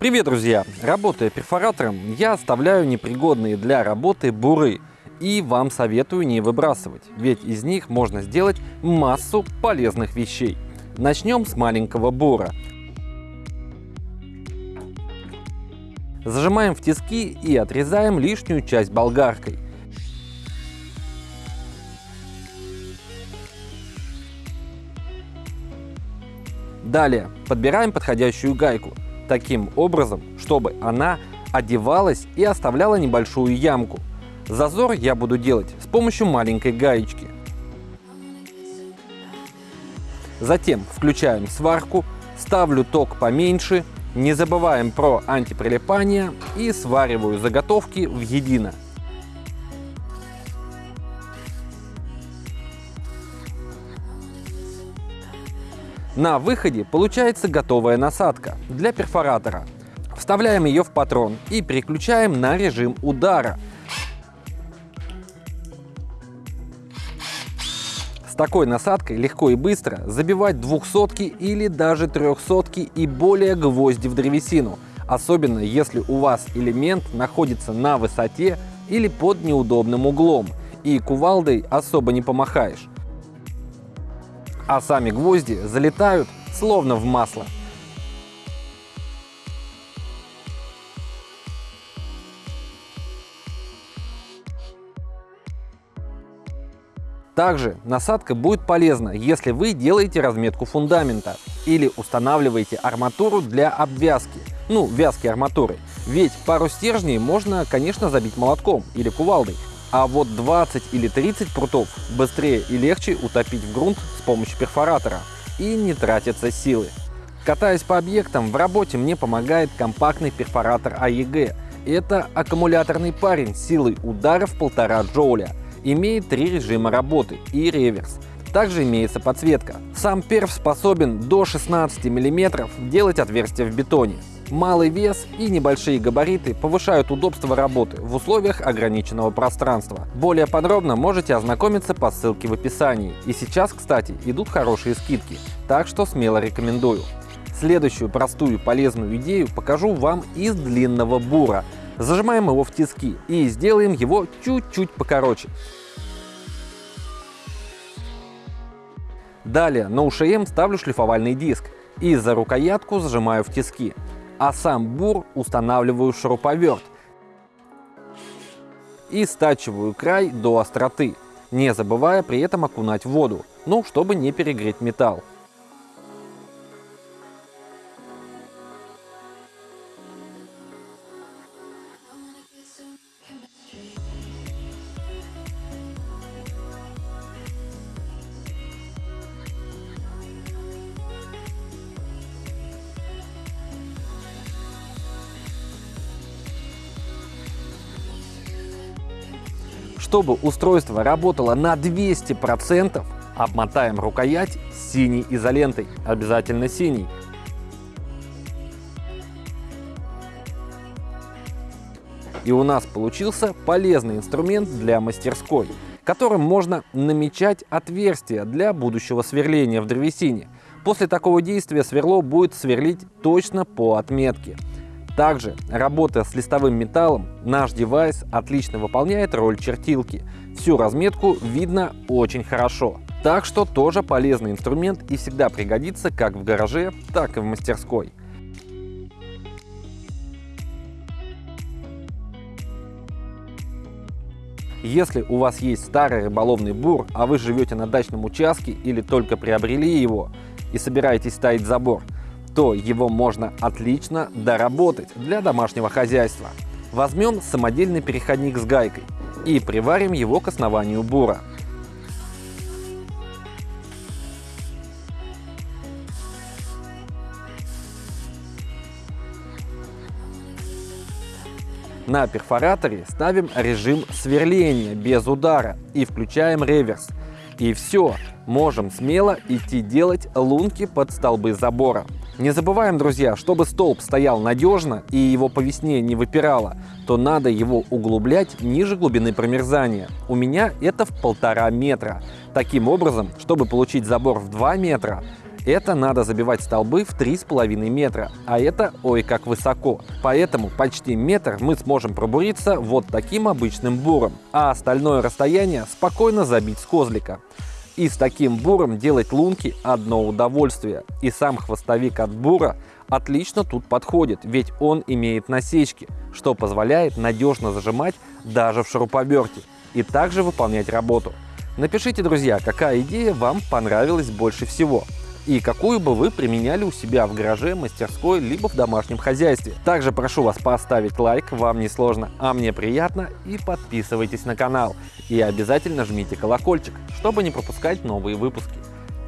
Привет, друзья! Работая перфоратором, я оставляю непригодные для работы буры. И вам советую не выбрасывать, ведь из них можно сделать массу полезных вещей. Начнем с маленького бура. Зажимаем в тиски и отрезаем лишнюю часть болгаркой. Далее подбираем подходящую гайку таким образом, чтобы она одевалась и оставляла небольшую ямку. Зазор я буду делать с помощью маленькой гаечки. Затем включаем сварку, ставлю ток поменьше, не забываем про антиприлипание и свариваю заготовки в едино. На выходе получается готовая насадка для перфоратора. Вставляем ее в патрон и переключаем на режим удара. С такой насадкой легко и быстро забивать двухсотки или даже трехсотки и более гвозди в древесину, особенно если у вас элемент находится на высоте или под неудобным углом, и кувалдой особо не помахаешь а сами гвозди залетают словно в масло. Также насадка будет полезна, если вы делаете разметку фундамента или устанавливаете арматуру для обвязки, ну, вязки арматуры. Ведь пару стержней можно, конечно, забить молотком или кувалдой, а вот 20 или 30 прутов быстрее и легче утопить в грунт с помощью перфоратора и не тратятся силы. Катаясь по объектам, в работе мне помогает компактный перфоратор AEG. Это аккумуляторный парень силой ударов 1,5 джоуля. Имеет три режима работы и реверс. Также имеется подсветка. Сам перф способен до 16 мм делать отверстия в бетоне. Малый вес и небольшие габариты повышают удобство работы в условиях ограниченного пространства. Более подробно можете ознакомиться по ссылке в описании. И сейчас, кстати, идут хорошие скидки, так что смело рекомендую. Следующую простую полезную идею покажу вам из длинного бура. Зажимаем его в тиски и сделаем его чуть-чуть покороче. Далее на УШМ ставлю шлифовальный диск и за рукоятку зажимаю в тиски а сам бур устанавливаю шуруповерт и стачиваю край до остроты, не забывая при этом окунать воду, ну, чтобы не перегреть металл. Чтобы устройство работало на 200%, обмотаем рукоять синей изолентой, обязательно синий. И у нас получился полезный инструмент для мастерской, которым можно намечать отверстия для будущего сверления в древесине. После такого действия сверло будет сверлить точно по отметке. Также, работая с листовым металлом, наш девайс отлично выполняет роль чертилки. Всю разметку видно очень хорошо. Так что тоже полезный инструмент и всегда пригодится как в гараже, так и в мастерской. Если у вас есть старый рыболовный бур, а вы живете на дачном участке или только приобрели его и собираетесь ставить забор, то его можно отлично доработать для домашнего хозяйства. Возьмем самодельный переходник с гайкой и приварим его к основанию бура. На перфораторе ставим режим сверления без удара и включаем реверс. И все, можем смело идти делать лунки под столбы забора. Не забываем, друзья, чтобы столб стоял надежно и его по весне не выпирало, то надо его углублять ниже глубины промерзания. У меня это в полтора метра. Таким образом, чтобы получить забор в 2 метра, Это надо забивать столбы в 3,5 метра, а это ой как высоко. Поэтому почти метр мы сможем пробуриться вот таким обычным буром, а остальное расстояние спокойно забить с козлика. И с таким буром делать лунки одно удовольствие. И сам хвостовик от бура отлично тут подходит, ведь он имеет насечки, что позволяет надежно зажимать даже в шуруповерте и также выполнять работу. Напишите, друзья, какая идея вам понравилась больше всего и какую бы вы применяли у себя в гараже, мастерской, либо в домашнем хозяйстве. Также прошу вас поставить лайк, вам не сложно, а мне приятно, и подписывайтесь на канал. И обязательно жмите колокольчик, чтобы не пропускать новые выпуски.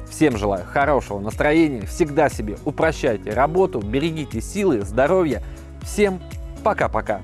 Всем желаю хорошего настроения, всегда себе упрощайте работу, берегите силы, здоровья. Всем пока-пока.